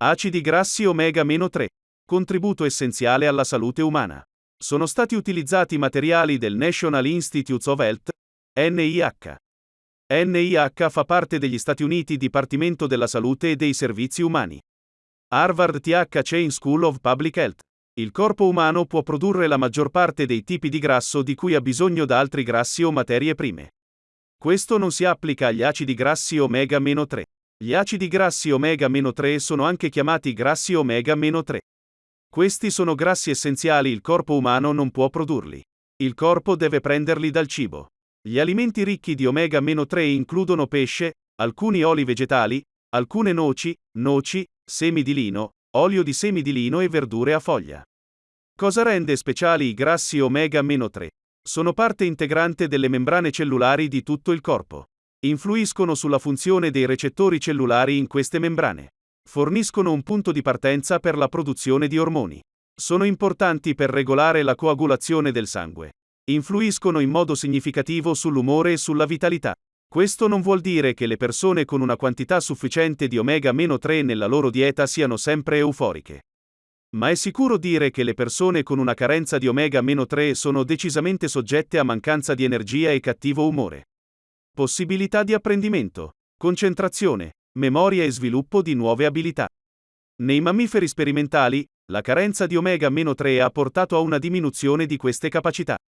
Acidi grassi omega-3. Contributo essenziale alla salute umana. Sono stati utilizzati materiali del National Institutes of Health, NIH. NIH fa parte degli Stati Uniti Dipartimento della Salute e dei Servizi Umani. Harvard TH Chain School of Public Health. Il corpo umano può produrre la maggior parte dei tipi di grasso di cui ha bisogno da altri grassi o materie prime. Questo non si applica agli acidi grassi omega-3. Gli acidi grassi omega-3 sono anche chiamati grassi omega-3. Questi sono grassi essenziali il corpo umano non può produrli. Il corpo deve prenderli dal cibo. Gli alimenti ricchi di omega-3 includono pesce, alcuni oli vegetali, alcune noci, noci, semi di lino, olio di semi di lino e verdure a foglia. Cosa rende speciali i grassi omega-3? Sono parte integrante delle membrane cellulari di tutto il corpo. Influiscono sulla funzione dei recettori cellulari in queste membrane. Forniscono un punto di partenza per la produzione di ormoni. Sono importanti per regolare la coagulazione del sangue. Influiscono in modo significativo sull'umore e sulla vitalità. Questo non vuol dire che le persone con una quantità sufficiente di omega-3 nella loro dieta siano sempre euforiche. Ma è sicuro dire che le persone con una carenza di omega-3 sono decisamente soggette a mancanza di energia e cattivo umore. Possibilità di apprendimento, concentrazione, memoria e sviluppo di nuove abilità. Nei mammiferi sperimentali, la carenza di omega-3 ha portato a una diminuzione di queste capacità.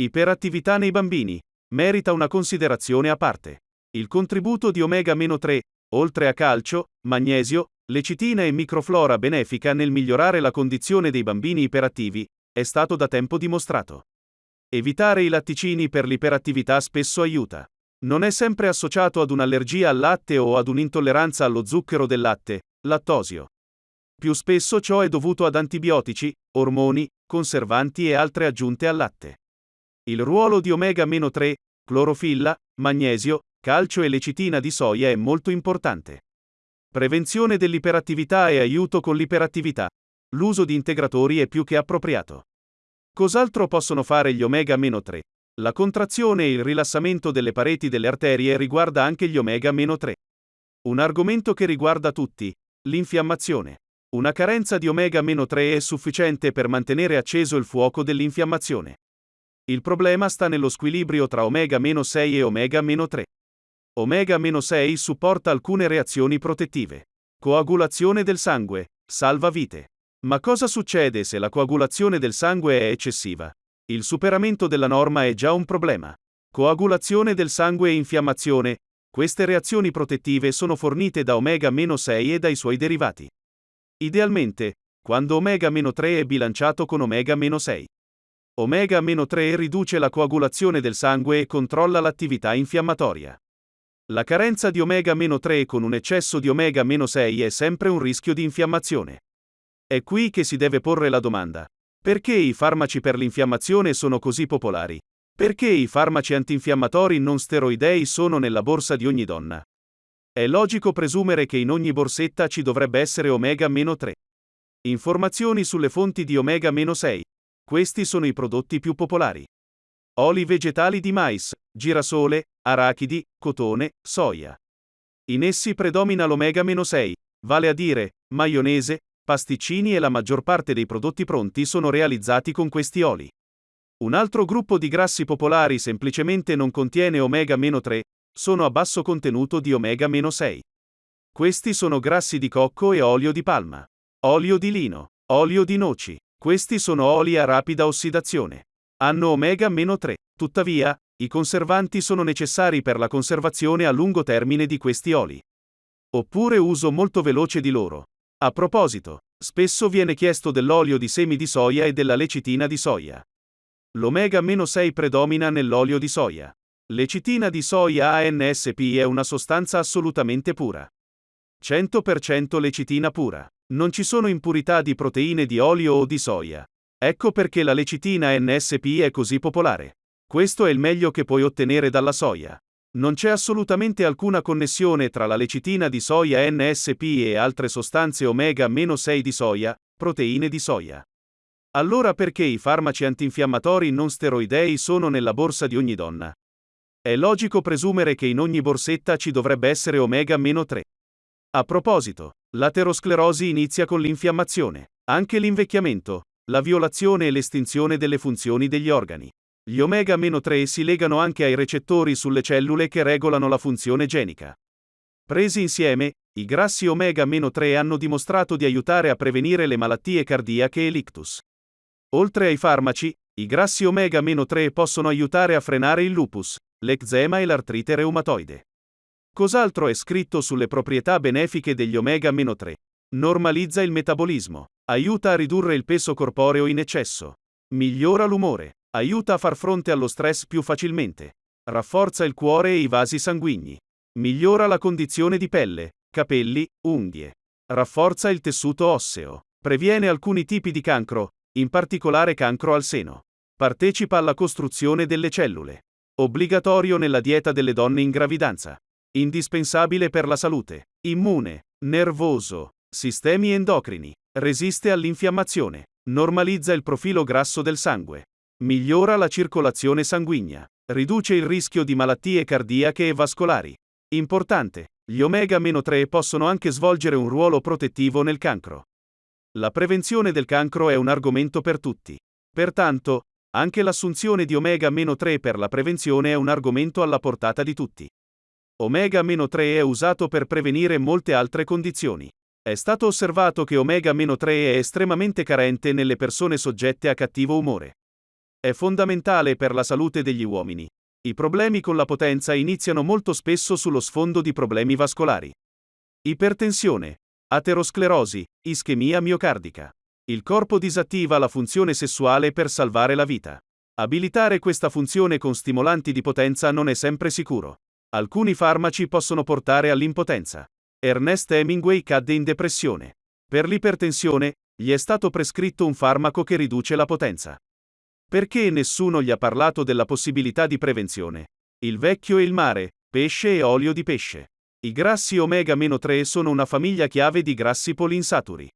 Iperattività nei bambini merita una considerazione a parte. Il contributo di omega-3, oltre a calcio, magnesio, lecitina e microflora benefica nel migliorare la condizione dei bambini iperattivi, è stato da tempo dimostrato. Evitare i latticini per l'iperattività spesso aiuta non è sempre associato ad un'allergia al latte o ad un'intolleranza allo zucchero del latte, lattosio. Più spesso ciò è dovuto ad antibiotici, ormoni, conservanti e altre aggiunte al latte. Il ruolo di omega-3, clorofilla, magnesio, calcio e lecitina di soia è molto importante. Prevenzione dell'iperattività e aiuto con l'iperattività. L'uso di integratori è più che appropriato. Cos'altro possono fare gli omega-3? La contrazione e il rilassamento delle pareti delle arterie riguarda anche gli omega-3. Un argomento che riguarda tutti, l'infiammazione. Una carenza di omega-3 è sufficiente per mantenere acceso il fuoco dell'infiammazione. Il problema sta nello squilibrio tra omega-6 e omega-3. Omega-6 supporta alcune reazioni protettive. Coagulazione del sangue, salva vite. Ma cosa succede se la coagulazione del sangue è eccessiva? Il superamento della norma è già un problema. Coagulazione del sangue e infiammazione. Queste reazioni protettive sono fornite da omega-6 e dai suoi derivati. Idealmente, quando omega-3 è bilanciato con omega-6. Omega-3 riduce la coagulazione del sangue e controlla l'attività infiammatoria. La carenza di omega-3 con un eccesso di omega-6 è sempre un rischio di infiammazione. È qui che si deve porre la domanda. Perché i farmaci per l'infiammazione sono così popolari? Perché i farmaci antinfiammatori non steroidei sono nella borsa di ogni donna? È logico presumere che in ogni borsetta ci dovrebbe essere omega-3. Informazioni sulle fonti di omega-6. Questi sono i prodotti più popolari. Oli vegetali di mais, girasole, arachidi, cotone, soia. In essi predomina l'omega-6, vale a dire, maionese, pasticcini e la maggior parte dei prodotti pronti sono realizzati con questi oli. Un altro gruppo di grassi popolari semplicemente non contiene omega-3, sono a basso contenuto di omega-6. Questi sono grassi di cocco e olio di palma, olio di lino, olio di noci. Questi sono oli a rapida ossidazione. Hanno omega-3. Tuttavia, i conservanti sono necessari per la conservazione a lungo termine di questi oli. Oppure uso molto veloce di loro. A proposito, spesso viene chiesto dell'olio di semi di soia e della lecitina di soia. L'omega-6 predomina nell'olio di soia. Lecitina di soia ANSP è una sostanza assolutamente pura. 100% lecitina pura. Non ci sono impurità di proteine di olio o di soia. Ecco perché la lecitina NSP è così popolare. Questo è il meglio che puoi ottenere dalla soia. Non c'è assolutamente alcuna connessione tra la lecitina di soia NSP e altre sostanze omega-6 di soia, proteine di soia. Allora perché i farmaci antinfiammatori non steroidei sono nella borsa di ogni donna? È logico presumere che in ogni borsetta ci dovrebbe essere omega-3. A proposito, L'aterosclerosi inizia con l'infiammazione. Anche l'invecchiamento, la violazione e l'estinzione delle funzioni degli organi. Gli omega-3 si legano anche ai recettori sulle cellule che regolano la funzione genica. Presi insieme, i grassi omega-3 hanno dimostrato di aiutare a prevenire le malattie cardiache e l'ictus. Oltre ai farmaci, i grassi omega-3 possono aiutare a frenare il lupus, l'eczema e l'artrite reumatoide. Cos'altro è scritto sulle proprietà benefiche degli omega-3? Normalizza il metabolismo, aiuta a ridurre il peso corporeo in eccesso, migliora l'umore, Aiuta a far fronte allo stress più facilmente. Rafforza il cuore e i vasi sanguigni. Migliora la condizione di pelle, capelli, unghie. Rafforza il tessuto osseo. Previene alcuni tipi di cancro, in particolare cancro al seno. Partecipa alla costruzione delle cellule. Obbligatorio nella dieta delle donne in gravidanza. Indispensabile per la salute. Immune, nervoso, sistemi endocrini. Resiste all'infiammazione. Normalizza il profilo grasso del sangue. Migliora la circolazione sanguigna. Riduce il rischio di malattie cardiache e vascolari. Importante. Gli omega-3 possono anche svolgere un ruolo protettivo nel cancro. La prevenzione del cancro è un argomento per tutti. Pertanto, anche l'assunzione di omega-3 per la prevenzione è un argomento alla portata di tutti. Omega-3 è usato per prevenire molte altre condizioni. È stato osservato che omega-3 è estremamente carente nelle persone soggette a cattivo umore. È fondamentale per la salute degli uomini. I problemi con la potenza iniziano molto spesso sullo sfondo di problemi vascolari. Ipertensione, aterosclerosi, ischemia miocardica. Il corpo disattiva la funzione sessuale per salvare la vita. Abilitare questa funzione con stimolanti di potenza non è sempre sicuro. Alcuni farmaci possono portare all'impotenza. Ernest Hemingway cadde in depressione. Per l'ipertensione, gli è stato prescritto un farmaco che riduce la potenza. Perché nessuno gli ha parlato della possibilità di prevenzione? Il vecchio e il mare, pesce e olio di pesce. I grassi omega-3 sono una famiglia chiave di grassi polinsaturi.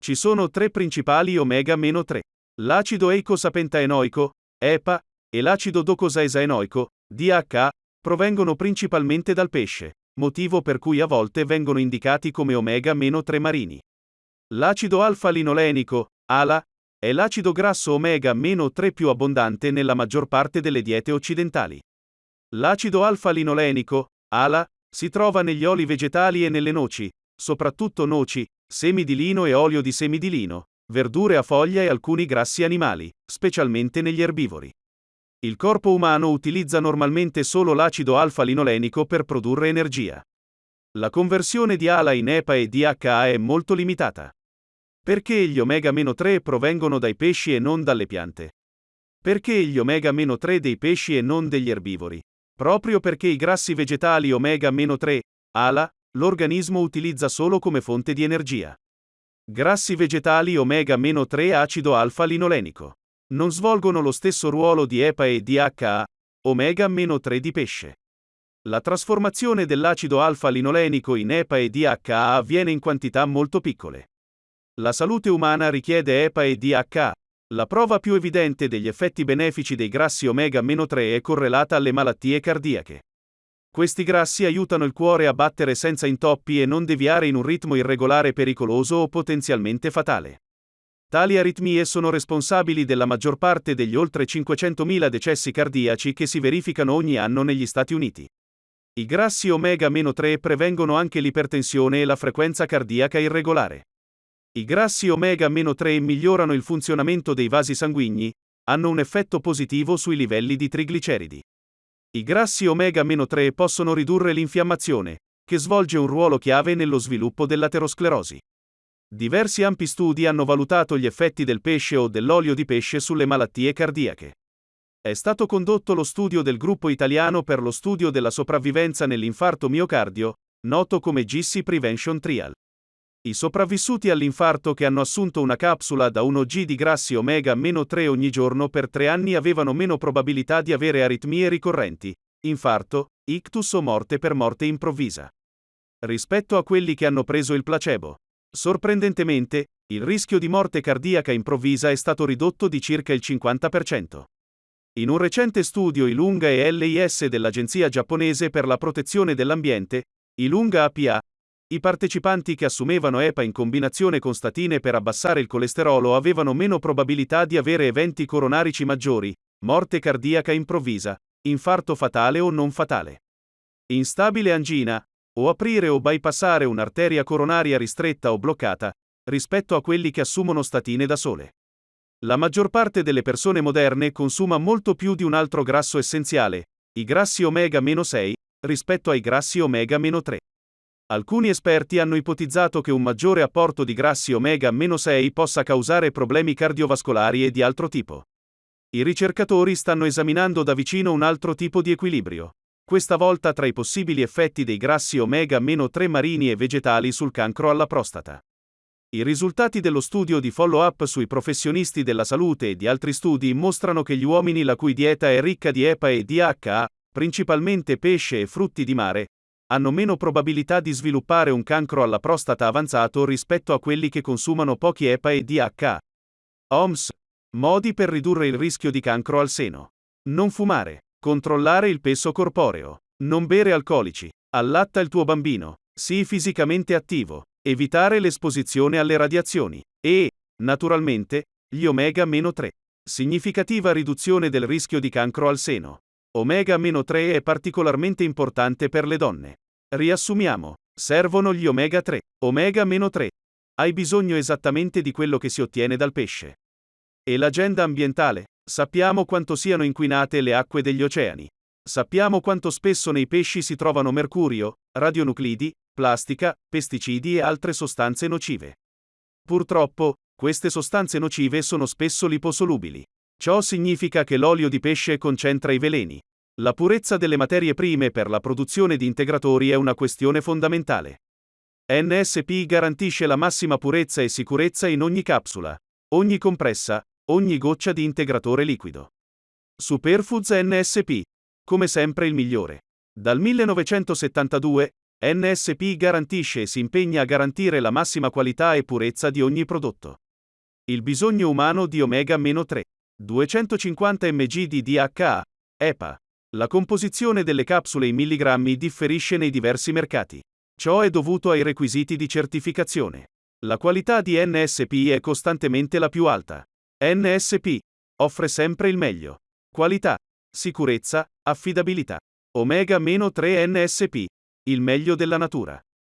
Ci sono tre principali omega-3. L'acido eicosapentaenoico, EPA, e l'acido docosaesaenoico, DHA, provengono principalmente dal pesce, motivo per cui a volte vengono indicati come omega-3 marini. L'acido alfa-linolenico, ALA, è l'acido grasso omega-3 più abbondante nella maggior parte delle diete occidentali. L'acido alfa-linolenico, ALA, si trova negli oli vegetali e nelle noci, soprattutto noci, semi di lino e olio di semi di lino, verdure a foglia e alcuni grassi animali, specialmente negli erbivori. Il corpo umano utilizza normalmente solo l'acido alfa-linolenico per produrre energia. La conversione di ALA in EPA e DHA è molto limitata. Perché gli omega-3 provengono dai pesci e non dalle piante? Perché gli omega-3 dei pesci e non degli erbivori? Proprio perché i grassi vegetali omega-3, ALA, l'organismo utilizza solo come fonte di energia. Grassi vegetali omega-3 acido alfa-linolenico. Non svolgono lo stesso ruolo di EPA e DHA, omega-3 di pesce. La trasformazione dell'acido alfa-linolenico in EPA e DHA avviene in quantità molto piccole. La salute umana richiede EPA e DHA. La prova più evidente degli effetti benefici dei grassi omega-3 è correlata alle malattie cardiache. Questi grassi aiutano il cuore a battere senza intoppi e non deviare in un ritmo irregolare pericoloso o potenzialmente fatale. Tali aritmie sono responsabili della maggior parte degli oltre 500.000 decessi cardiaci che si verificano ogni anno negli Stati Uniti. I grassi omega-3 prevengono anche l'ipertensione e la frequenza cardiaca irregolare. I grassi omega-3 migliorano il funzionamento dei vasi sanguigni, hanno un effetto positivo sui livelli di trigliceridi. I grassi omega-3 possono ridurre l'infiammazione, che svolge un ruolo chiave nello sviluppo dell'aterosclerosi. Diversi ampi studi hanno valutato gli effetti del pesce o dell'olio di pesce sulle malattie cardiache. È stato condotto lo studio del gruppo italiano per lo studio della sopravvivenza nell'infarto miocardio, noto come GC Prevention Trial. I sopravvissuti all'infarto che hanno assunto una capsula da 1G di grassi omega-3 ogni giorno per tre anni avevano meno probabilità di avere aritmie ricorrenti, infarto, ictus o morte per morte improvvisa. Rispetto a quelli che hanno preso il placebo. Sorprendentemente, il rischio di morte cardiaca improvvisa è stato ridotto di circa il 50%. In un recente studio ILUNGA e LIS dell'Agenzia giapponese per la protezione dell'ambiente, ILUNGA APA, I partecipanti che assumevano EPA in combinazione con statine per abbassare il colesterolo avevano meno probabilità di avere eventi coronarici maggiori, morte cardiaca improvvisa, infarto fatale o non fatale. Instabile angina, o aprire o bypassare un'arteria coronaria ristretta o bloccata, rispetto a quelli che assumono statine da sole. La maggior parte delle persone moderne consuma molto più di un altro grasso essenziale, i grassi omega-6, rispetto ai grassi omega-3. Alcuni esperti hanno ipotizzato che un maggiore apporto di grassi omega-6 possa causare problemi cardiovascolari e di altro tipo. I ricercatori stanno esaminando da vicino un altro tipo di equilibrio. Questa volta tra i possibili effetti dei grassi omega-3 marini e vegetali sul cancro alla prostata. I risultati dello studio di follow-up sui professionisti della salute e di altri studi mostrano che gli uomini la cui dieta è ricca di EPA e DHA, principalmente pesce e frutti di mare, hanno meno probabilità di sviluppare un cancro alla prostata avanzato rispetto a quelli che consumano pochi EPA e DHA. OMS. Modi per ridurre il rischio di cancro al seno. Non fumare. Controllare il peso corporeo. Non bere alcolici. Allatta il tuo bambino. Sii fisicamente attivo. Evitare l'esposizione alle radiazioni. E, naturalmente, gli omega-3. Significativa riduzione del rischio di cancro al seno. Omega-3 è particolarmente importante per le donne. Riassumiamo. Servono gli omega-3. Omega-3. Hai bisogno esattamente di quello che si ottiene dal pesce. E l'agenda ambientale? Sappiamo quanto siano inquinate le acque degli oceani. Sappiamo quanto spesso nei pesci si trovano mercurio, radionuclidi, plastica, pesticidi e altre sostanze nocive. Purtroppo, queste sostanze nocive sono spesso liposolubili. Ciò significa che l'olio di pesce concentra i veleni. La purezza delle materie prime per la produzione di integratori è una questione fondamentale. NSP garantisce la massima purezza e sicurezza in ogni capsula, ogni compressa, ogni goccia di integratore liquido. Superfoods NSP. Come sempre il migliore. Dal 1972, NSP garantisce e si impegna a garantire la massima qualità e purezza di ogni prodotto. Il bisogno umano di omega-3. 250 mg di DHA, EPA. La composizione delle capsule in milligrammi differisce nei diversi mercati. Ciò è dovuto ai requisiti di certificazione. La qualità di NSP è costantemente la più alta. NSP offre sempre il meglio. Qualità, sicurezza, affidabilità. Omega-3 NSP. Il meglio della natura.